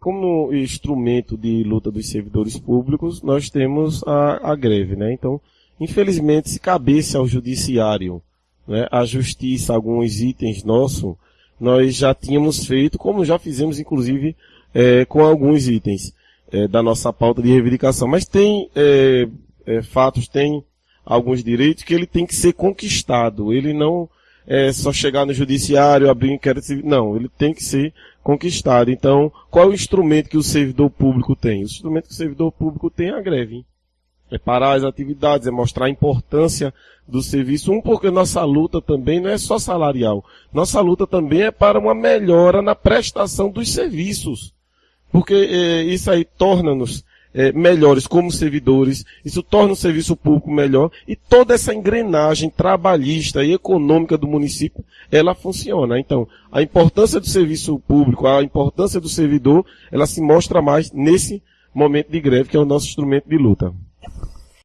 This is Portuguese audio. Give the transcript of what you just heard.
como instrumento de luta dos servidores públicos, nós temos a, a greve, né? Então, infelizmente, se cabesse ao judiciário, né, a justiça, alguns itens nossos, nós já tínhamos feito, como já fizemos, inclusive, é, com alguns itens é, da nossa pauta de reivindicação. Mas tem é, é fatos, tem alguns direitos que ele tem que ser conquistado. Ele não é só chegar no judiciário, abrir um inquérito civil. Não, ele tem que ser conquistado. Então, qual é o instrumento que o servidor público tem? O instrumento que o servidor público tem é a greve. É parar as atividades, é mostrar a importância do serviço. Um, porque nossa luta também não é só salarial. Nossa luta também é para uma melhora na prestação dos serviços. Porque é, isso aí torna-nos é, melhores como servidores, isso torna o serviço público melhor e toda essa engrenagem trabalhista e econômica do município, ela funciona. Então, a importância do serviço público, a importância do servidor, ela se mostra mais nesse momento de greve, que é o nosso instrumento de luta.